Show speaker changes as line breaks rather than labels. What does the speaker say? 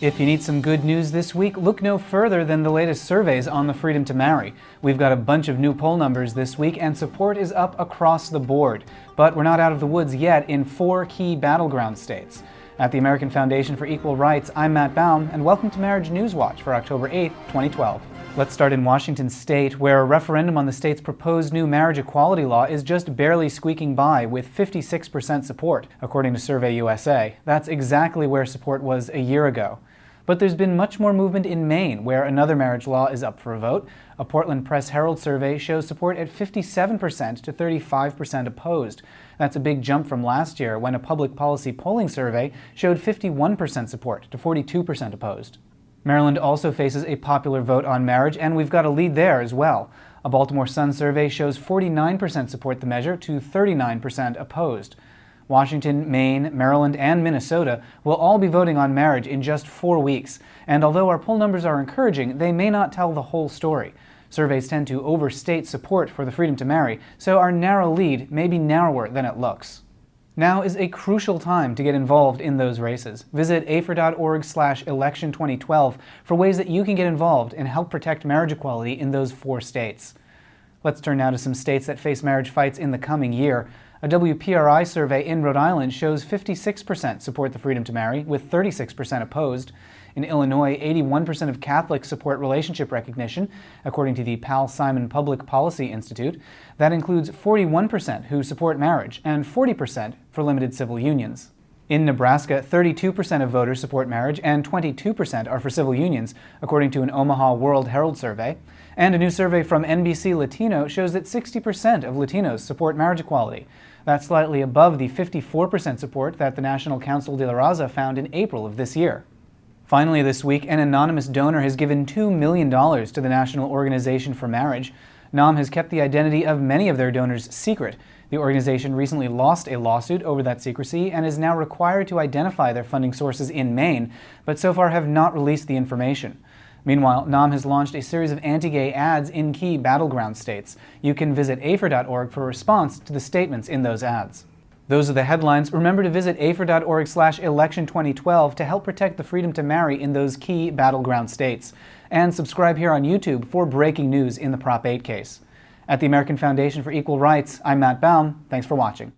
If you need some good news this week, look no further than the latest surveys on the freedom to marry. We've got a bunch of new poll numbers this week, and support is up across the board. But we're not out of the woods yet in four key battleground states. At the American Foundation for Equal Rights, I'm Matt Baum, and welcome to Marriage News Watch for October 8, 2012. Let's start in Washington state, where a referendum on the state's proposed new marriage equality law is just barely squeaking by with 56% support, according to Survey USA. That's exactly where support was a year ago. But there's been much more movement in Maine, where another marriage law is up for a vote. A Portland Press Herald survey shows support at 57% to 35% opposed. That's a big jump from last year, when a public policy polling survey showed 51% support to 42% opposed. Maryland also faces a popular vote on marriage, and we've got a lead there as well. A Baltimore Sun survey shows 49% support the measure to 39% opposed. Washington, Maine, Maryland, and Minnesota will all be voting on marriage in just four weeks. And although our poll numbers are encouraging, they may not tell the whole story. Surveys tend to overstate support for the freedom to marry, so our narrow lead may be narrower than it looks. Now is a crucial time to get involved in those races. Visit afer.org slash election 2012 for ways that you can get involved and help protect marriage equality in those four states. Let's turn now to some states that face marriage fights in the coming year. A WPRI survey in Rhode Island shows 56% support the freedom to marry, with 36% opposed. In Illinois, 81% of Catholics support relationship recognition, according to the Paul Simon Public Policy Institute. That includes 41% who support marriage and 40% for limited civil unions. In Nebraska, 32% of voters support marriage and 22% are for civil unions, according to an Omaha World Herald survey. And a new survey from NBC Latino shows that 60% of Latinos support marriage equality. That's slightly above the 54% support that the National Council de la Raza found in April of this year. Finally this week, an anonymous donor has given $2 million to the National Organization for Marriage. NOM has kept the identity of many of their donors secret. The organization recently lost a lawsuit over that secrecy and is now required to identify their funding sources in Maine, but so far have not released the information. Meanwhile, NOM has launched a series of anti-gay ads in key battleground states. You can visit afer.org for a response to the statements in those ads. Those are the headlines. Remember to visit afer.org slash election 2012 to help protect the freedom to marry in those key battleground states. And subscribe here on YouTube for breaking news in the Prop 8 case. At the American Foundation for Equal Rights, I'm Matt Baum. Thanks for watching.